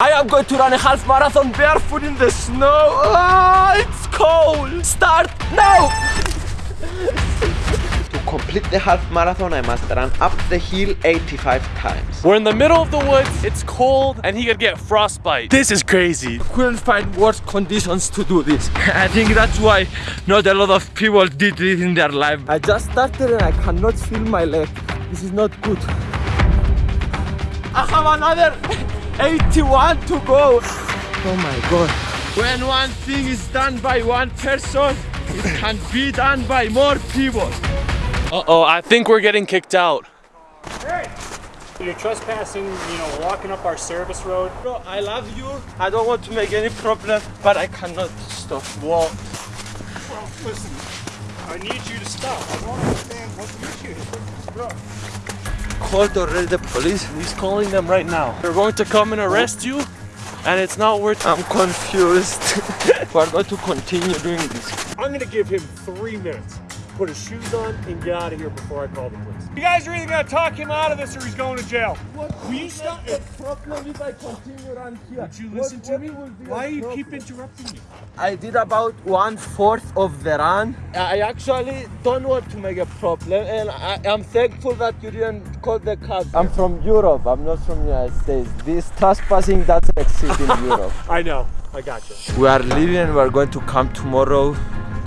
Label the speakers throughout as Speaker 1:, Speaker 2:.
Speaker 1: I am going to run a half marathon barefoot in the snow. Ah, it's cold. Start now.
Speaker 2: To complete the half marathon, I must run up the hill 85 times.
Speaker 3: We're in the middle of the woods, it's cold, and he could get frostbite. This is crazy.
Speaker 1: Couldn't find worse conditions to do this. I think that's why not a lot of people did this in their life. I just started and I cannot feel my leg. This is not good. I have another 81 to go. Oh my god. When one thing is done by one person, it can be done by more people.
Speaker 3: Uh-oh, I think we're getting kicked out. Hey!
Speaker 4: You're trespassing, you know, walking up our service road.
Speaker 1: Bro, I love you. I don't want to make any problem, but I cannot stop. Walk.
Speaker 4: Well, listen, I need you to stop. I don't understand what the issue is. Bro,
Speaker 1: Called already the police.
Speaker 3: He's calling them right now. They're going to come and arrest you, and it's not worth
Speaker 1: I'm confused. We're going to continue doing this.
Speaker 4: I'm gonna give him three minutes. Put his shoes on and get out of here before I call the police. You guys are either gonna talk him out of this or he's going to jail.
Speaker 1: What
Speaker 4: Will you stop?
Speaker 1: problem if I continue around here?
Speaker 4: Would you listen to me? Why do you keep interrupting me?
Speaker 1: I did about one fourth of the run. I actually don't want to make a problem, and I, I'm thankful that you didn't call the cops. I'm from Europe. I'm not from United States. This trespassing doesn't exist in Europe.
Speaker 4: I know. I got you.
Speaker 1: We are leaving and we're going to come tomorrow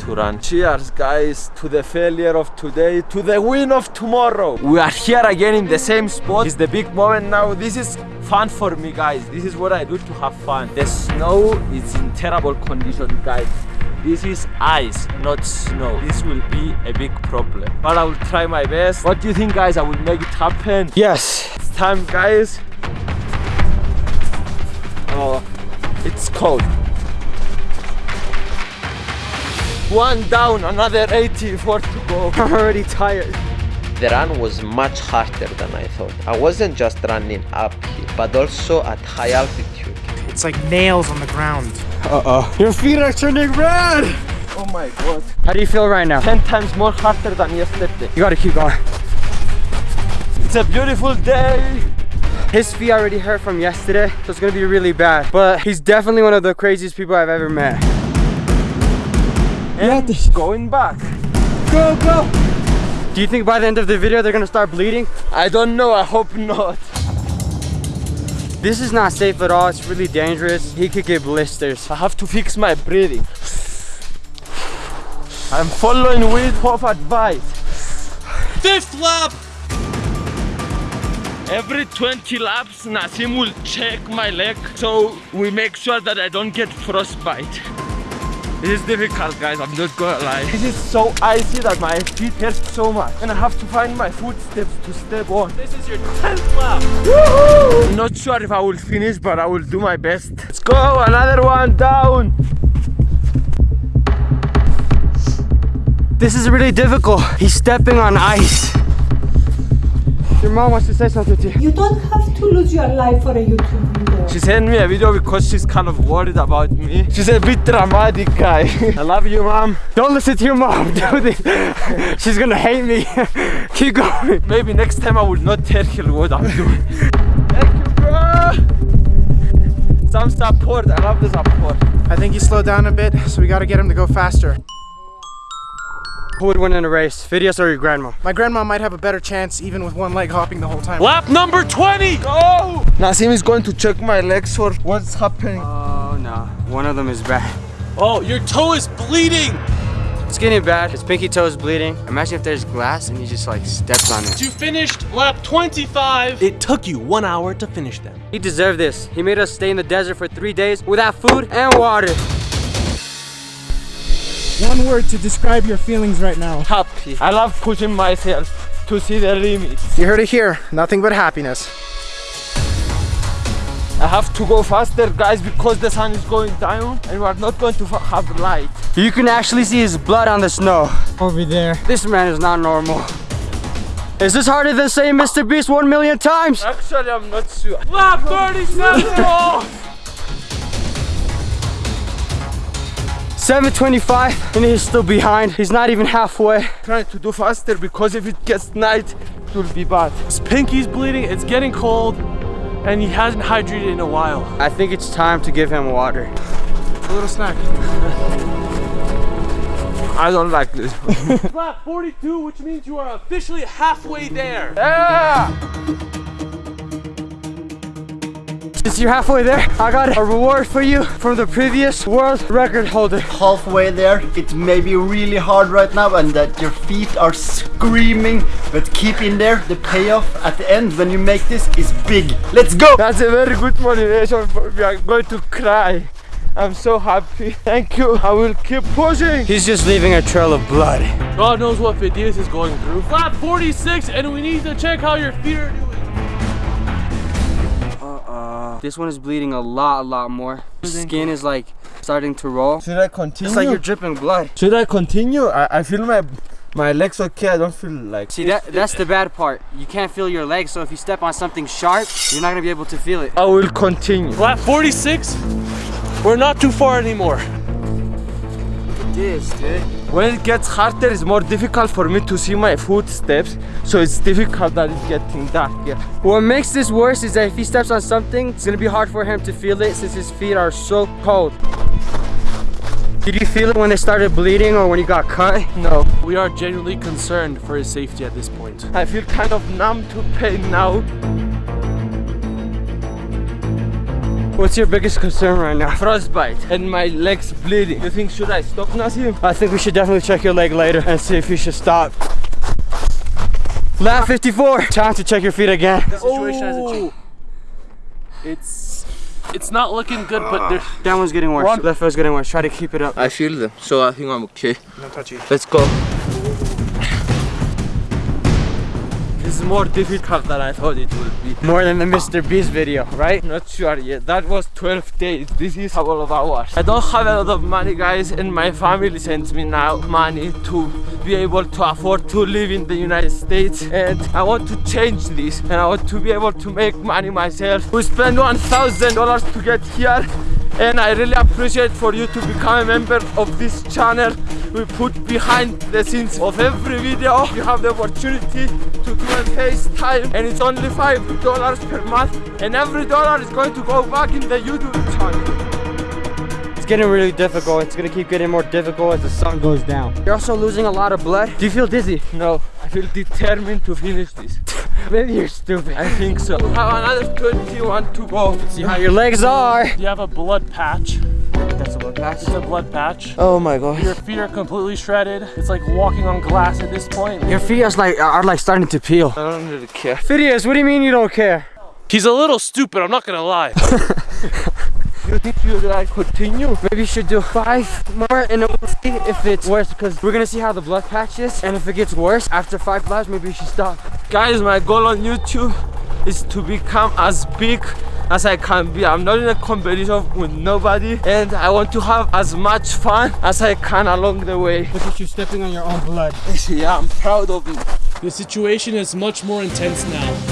Speaker 1: to run. Cheers guys to the failure of today, to the win of tomorrow. We are here again in the same spot. It's the big moment now. This is fun for me guys. This is what I do to have fun. The snow is in terrible condition guys. This is ice, not snow. This will be a big problem. But I will try my best. What do you think guys? I will make it happen. Yes. It's time guys. Oh, it's cold. One down, another 84 to go. I'm already tired.
Speaker 2: The run was much harder than I thought. I wasn't just running uphill, but also at high altitude.
Speaker 5: It's like nails on the ground.
Speaker 1: Uh-oh. Your feet are turning red! Oh my god.
Speaker 5: How do you feel right now?
Speaker 1: 10 times more harder than yesterday.
Speaker 5: You gotta keep going.
Speaker 1: It's a beautiful day.
Speaker 5: His feet already hurt from yesterday, so it's gonna be really bad. But he's definitely one of the craziest people I've ever met.
Speaker 1: And going back. Go, go!
Speaker 5: Do you think by the end of the video they're gonna start bleeding?
Speaker 1: I don't know, I hope not.
Speaker 5: This is not safe at all. It's really dangerous. He could get blisters.
Speaker 1: I have to fix my breathing. I'm following with Hof advice.
Speaker 3: Fifth lap!
Speaker 1: Every 20 laps, Nasim will check my leg so we make sure that I don't get frostbite. This is difficult guys, I'm not gonna lie. This is so icy that my feet hurt so much and I have to find my footsteps to step on.
Speaker 3: This is your 10th lap.
Speaker 1: I'm not sure if I will finish but I will do my best. Let's go, another one down.
Speaker 5: This is really difficult. He's stepping on ice. Your mom wants to say something to you.
Speaker 6: You don't have to lose your life for a YouTube video.
Speaker 1: She sent me a video because she's kind of worried about me. She's a bit dramatic guy. I love you mom.
Speaker 5: Don't listen to your mom. Do this. She's gonna hate me. Keep going.
Speaker 1: Maybe next time I will not tell her what I'm doing. Thank you bro. Some support, I love the support.
Speaker 5: I think he slowed down a bit, so we gotta get him to go faster. Who would win in a race, Fidias or your grandma? My grandma might have a better chance even with one leg hopping the whole time.
Speaker 3: Lap number 20!
Speaker 1: Go! Nasim is going to check my legs for what's happening.
Speaker 5: Oh no, one of them is bad.
Speaker 3: Oh, your toe is bleeding!
Speaker 5: It's getting bad. His pinky toe is bleeding. Imagine if there's glass and he just like steps on it.
Speaker 3: You finished lap 25. It took you one hour to finish them.
Speaker 5: He deserved this. He made us stay in the desert for three days without food and water.
Speaker 7: One word to describe your feelings right now.
Speaker 1: Happy. I love pushing myself to see the limits.
Speaker 5: You heard it here. Nothing but happiness.
Speaker 1: I have to go faster guys because the sun is going down and we are not going to have light.
Speaker 5: You can actually see his blood on the snow.
Speaker 7: Over there.
Speaker 5: This man is not normal. Is this harder than saying Mr. Beast one million times?
Speaker 1: Actually, I'm not sure.
Speaker 3: Lap 37!
Speaker 5: 725 and he's still behind. He's not even halfway.
Speaker 1: Trying to do faster because if it gets night, it will be bad.
Speaker 3: His pinky's bleeding, it's getting cold. and he hasn't hydrated in a while.
Speaker 5: I think it's time to give him water. A little snack.
Speaker 1: I don't like this.
Speaker 3: Lap 42, which means you are officially halfway there.
Speaker 5: Since you're halfway there, I got a reward for you from the previous world record holder.
Speaker 8: halfway there. It may be really hard right now and that your feet are screaming, but keep in there. The payoff at the end when you make this is big. Let's go!
Speaker 1: That's a very good motivation. For we are going to cry. I'm so happy. Thank you. I will keep pushing.
Speaker 5: He's just leaving a trail of blood.
Speaker 3: God knows what Fidias is going through. Lap 46, and we need to check how your feet are doing.
Speaker 5: This one is bleeding a lot, a lot more. Skin is like starting to roll.
Speaker 1: Should I continue?
Speaker 5: It's like you're dripping blood.
Speaker 1: Should I continue? I, I feel my my legs okay. I don't feel like.
Speaker 5: See, that that's the bad part. You can't feel your legs, so if you step on something sharp, you're not gonna be able to feel it.
Speaker 1: I will continue.
Speaker 3: flat 46, we're not too far anymore.
Speaker 5: look at This, dude.
Speaker 1: When it gets harder, it's more difficult for me to see my footsteps. So it's difficult that it's getting darker.
Speaker 5: What makes this worse is that if he steps on something, it's gonna be hard for him to feel it since his feet are so cold. Did you feel it when they started bleeding or when you got cut?
Speaker 1: No,
Speaker 3: We are genuinely concerned for his safety at this point.
Speaker 1: I feel kind of numb to pain now.
Speaker 5: What's your biggest concern right now?
Speaker 1: Frostbite and my legs bleeding. You think should I stop Nasim?
Speaker 5: I think we should definitely check your leg later and see if you should stop. Lap 54. Time to check your feet again.
Speaker 3: The situation Oh, it's it's not looking good, but there's
Speaker 5: That one's getting worse. Left foot's getting worse. Try to keep it up.
Speaker 1: I feel them, so I think I'm okay.
Speaker 5: No touchy.
Speaker 1: Let's go. More difficult than I thought it would be.
Speaker 5: More than the Mr. Beast video, right?
Speaker 1: Not sure yet. That was 12 days. This is a couple of hours. I don't have a lot of money, guys, and my family sends me now money to be able to afford to live in the United States. And I want to change this, and I want to be able to make money myself. We spent $1,000 to get here, and I really appreciate for you to become a member of this channel. We put behind the scenes of every video. You have the opportunity to do a FaceTime, and it's only five dollars per month, and every dollar is going to go back in the YouTube channel.
Speaker 5: It's getting really difficult. It's gonna keep getting more difficult as the sun goes down. You're also losing a lot of blood. Do you feel dizzy?
Speaker 1: No, I feel determined to finish this.
Speaker 5: Maybe you're stupid.
Speaker 1: I think so. We have another 21 to go.
Speaker 5: See how your legs are.
Speaker 3: you have a blood patch.
Speaker 5: That's a blood patch.
Speaker 3: It's a blood patch.
Speaker 1: Oh my god.
Speaker 3: Your feet are completely shredded. It's like walking on glass at this point.
Speaker 5: Your feet are like are like starting to peel.
Speaker 1: I don't really care.
Speaker 5: Fidias, what do you mean you don't care?
Speaker 3: He's a little stupid, I'm not gonna lie.
Speaker 1: You think you like continue?
Speaker 5: Maybe you should do five more and then we'll see if it's worse because we're gonna see how the blood patch is and if it gets worse after five laps maybe you should stop.
Speaker 1: Guys, my goal on YouTube is to become as big as I can be. I'm not in a competition with nobody and I want to have as much fun as I can along the way.
Speaker 7: Look at you stepping on your own blood.
Speaker 1: Yeah, I'm proud of it.
Speaker 3: the situation is much more intense now.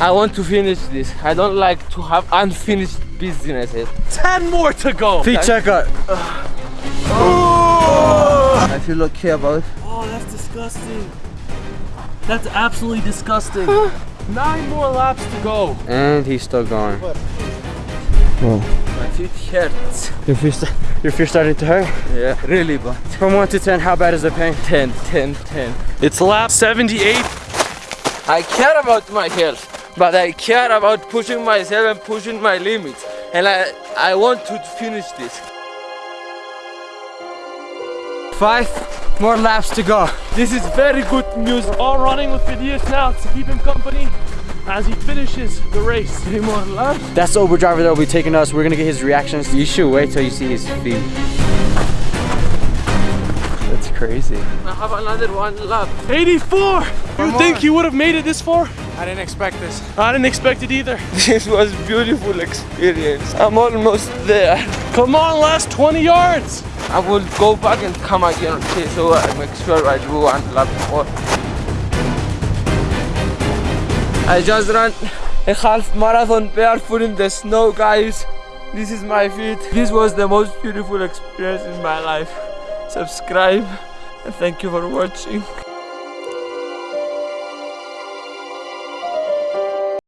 Speaker 1: I want to finish this. I don't like to have unfinished businesses.
Speaker 3: 10 more to go.
Speaker 5: Feet checkup.
Speaker 1: I feel okay about it.
Speaker 3: Oh, that's disgusting. That's absolutely disgusting. Nine more laps to go.
Speaker 5: And he's still going.
Speaker 1: My feet hurts.
Speaker 5: Your feet, your feet starting to hurt?
Speaker 1: Yeah, really bad.
Speaker 5: From 1 to 10, how bad is the pain?
Speaker 1: 10, 10, 10.
Speaker 3: It's lap 78.
Speaker 1: I care about my health, but I care about pushing myself and pushing my limits. And I, I want to finish this.
Speaker 5: Five more laps to go.
Speaker 1: This is very good news.
Speaker 3: All running with Fidias now to keep him company as he finishes the race.
Speaker 1: Three more laps.
Speaker 5: That's the Uber driver that will be taking us. We're gonna get his reactions. You should wait till you see his feet. That's crazy.
Speaker 1: I have another one lap.
Speaker 3: 84! You think you would have made it this far?
Speaker 5: I didn't expect this.
Speaker 3: I didn't expect it either.
Speaker 1: This was beautiful experience. I'm almost there.
Speaker 3: Come on, last 20 yards.
Speaker 1: I will go back and come again, okay? So I make sure I do one lap more. I just ran a half marathon barefoot in the snow, guys. This is my feet. This was the most beautiful experience in my life. Subscribe and thank you for watching.